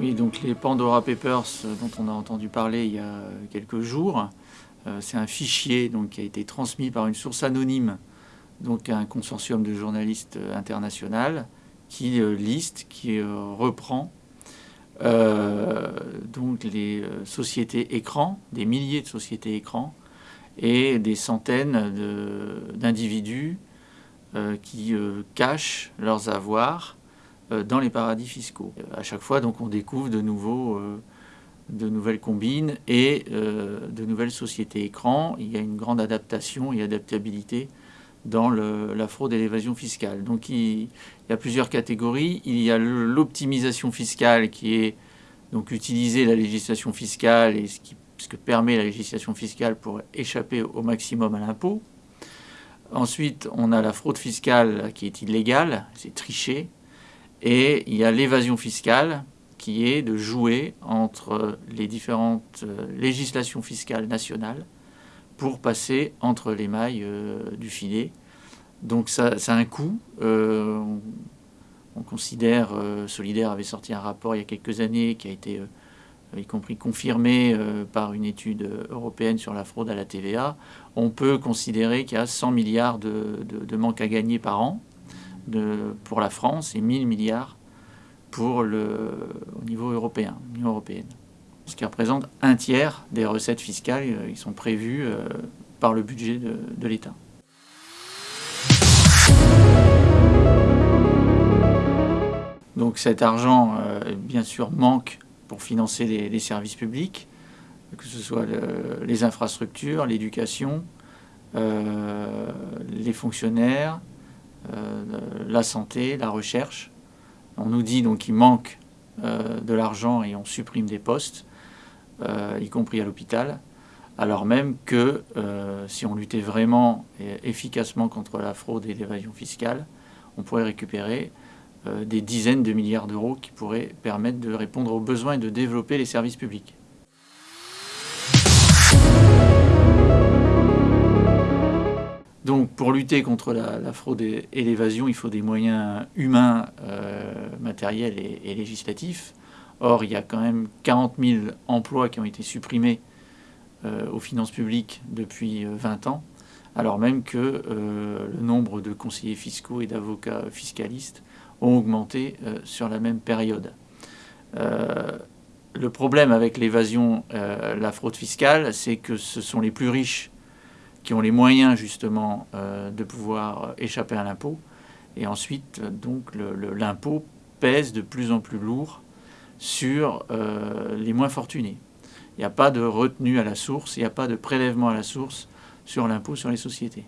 Oui, donc les Pandora Papers dont on a entendu parler il y a quelques jours, c'est un fichier donc, qui a été transmis par une source anonyme donc à un consortium de journalistes international qui liste, qui reprend donc les sociétés écrans, des milliers de sociétés écrans, et des centaines d'individus euh, qui euh, cachent leurs avoirs euh, dans les paradis fiscaux. À chaque fois, donc, on découvre de, nouveaux, de nouvelles combines et de nouvelles sociétés écrans. Il y a une grande adaptation et adaptabilité dans la fraude et l'évasion fiscale. Donc il, y a plusieurs catégories. Il y a l'optimisation fiscale qui est donc utiliser la législation fiscale et ce qui ce que permet la législation fiscale pour échapper au maximum à l'impôt. Ensuite, on a la fraude fiscale qui est illégale, c'est tricher. Et il y a l'évasion fiscale qui est de jouer entre les différentes euh, législations fiscales nationales pour passer entre les mailles euh, du filet. Donc ça, a un coût. Euh, on, considère, Solidaire avait sorti un rapport il y a quelques années qui a été y compris confirmé euh, par une étude européenne sur la fraude à la TVA, on peut considérer qu'il y a 100 milliards de, manques à gagner par an pour la France et 1000 milliards pour le, au niveau européen. Ce qui représente un tiers des recettes fiscales euh, qui sont prévues euh, par le budget de, l'État. Donc cet argent, bien sûr, manque pour financer les, services publics, que ce soit les infrastructures, l'éducation, euh, les fonctionnaires, euh, la santé, la recherche. On nous dit donc qu'il manque euh, de l'argent et on supprime des postes, y compris à l'hôpital, alors même que si on luttait vraiment et efficacement contre la fraude et l'évasion fiscale, on pourrait récupérer euh, des dizaines de milliards d'euros qui pourraient permettre de répondre aux besoins et de développer les services publics. Donc pour lutter contre la, fraude et, l'évasion, il faut des moyens humains, euh, matériels et, législatifs. Or, il y a quand même 40 000 emplois qui ont été supprimés euh, aux finances publiques depuis 20 ans, alors même que le nombre de conseillers fiscaux et d'avocats fiscalistes ont augmenté euh, sur la même période. Euh, le problème avec l'évasion, euh, la fraude fiscale, c'est que ce sont les plus riches qui ont les moyens justement de pouvoir échapper à l'impôt. Et ensuite, donc, l'impôt pèse de plus en plus lourd sur les moins fortunés. Il n'y a pas de retenue à la source, il n'y a pas de prélèvement à la source sur l'impôt sur les sociétés.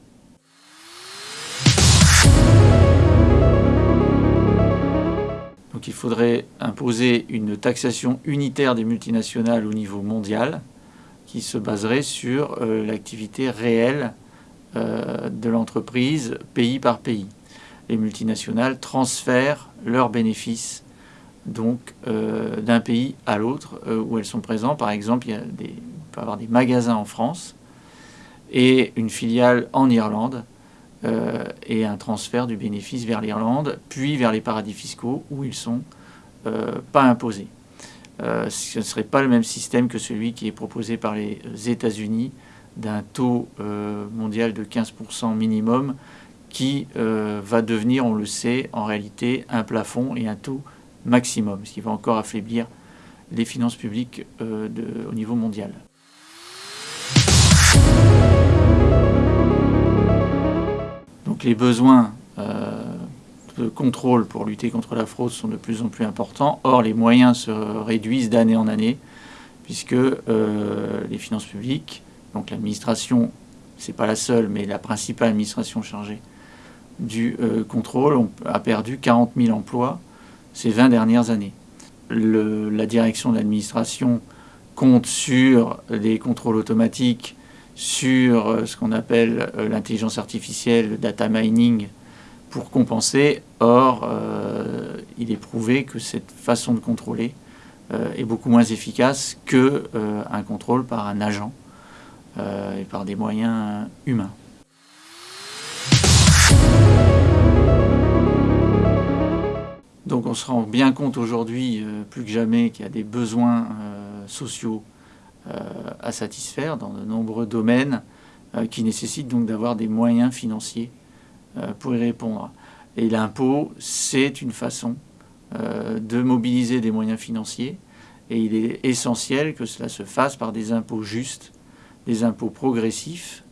Donc il faudrait imposer une taxation unitaire des multinationales au niveau mondial qui se baserait sur euh, l'activité réelle euh, de l'entreprise pays par pays. Les multinationales transfèrent leurs bénéfices donc euh, d'un pays à l'autre où elles sont présentes. Par exemple, il, y a des, avoir des magasins en France et une filiale en Irlande et un transfert du bénéfice vers l'Irlande, puis vers les paradis fiscaux où ils ne sont pas imposés. Euh, ce ne serait pas le même système que celui qui est proposé par les États-Unis d'un taux mondial de 15% minimum qui va devenir, on le sait, en réalité un plafond et un taux maximum, ce qui va encore affaiblir les finances publiques au niveau mondial. les besoins euh, de contrôle pour lutter contre la fraude sont de plus en plus importants. Or, les moyens se réduisent d'année en année, puisque euh, les finances publiques, donc l'administration, c'est pas la seule, mais la principale administration chargée du euh, contrôle, a perdu 40 000 emplois ces 20 dernières années. la direction de l'administration compte sur les contrôles automatiques sur euh, ce qu'on appelle l'intelligence artificielle, le data mining, pour compenser. Or, euh, il est prouvé que cette façon de contrôler est beaucoup moins efficace qu'un contrôle par un agent et par des moyens humains. Donc on se rend bien compte aujourd'hui, plus que jamais, qu'il y a des besoins sociaux à satisfaire dans de nombreux domaines qui nécessitent donc d'avoir des moyens financiers pour y répondre. Et l'impôt, c'est une façon de mobiliser des moyens financiers et il est essentiel que cela se fasse par des impôts justes, des impôts progressifs,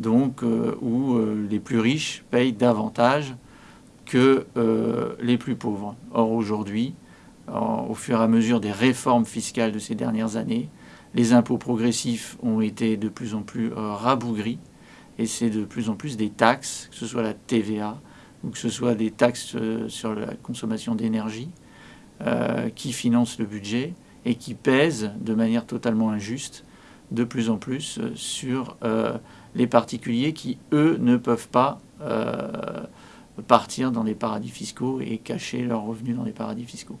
donc euh, où euh, les plus riches payent davantage que euh, les plus pauvres. Or aujourd'hui, au fur et à mesure des réformes fiscales de ces dernières années, les impôts progressifs ont été de plus en plus rabougris et c'est de plus en plus des taxes, que ce soit la TVA ou que ce soit des taxes sur la consommation d'énergie, qui financent le budget et qui pèsent de manière totalement injuste de plus en plus euh, sur euh, les particuliers qui, eux, ne peuvent pas euh, partir dans des paradis fiscaux et cacher leurs revenus dans des paradis fiscaux.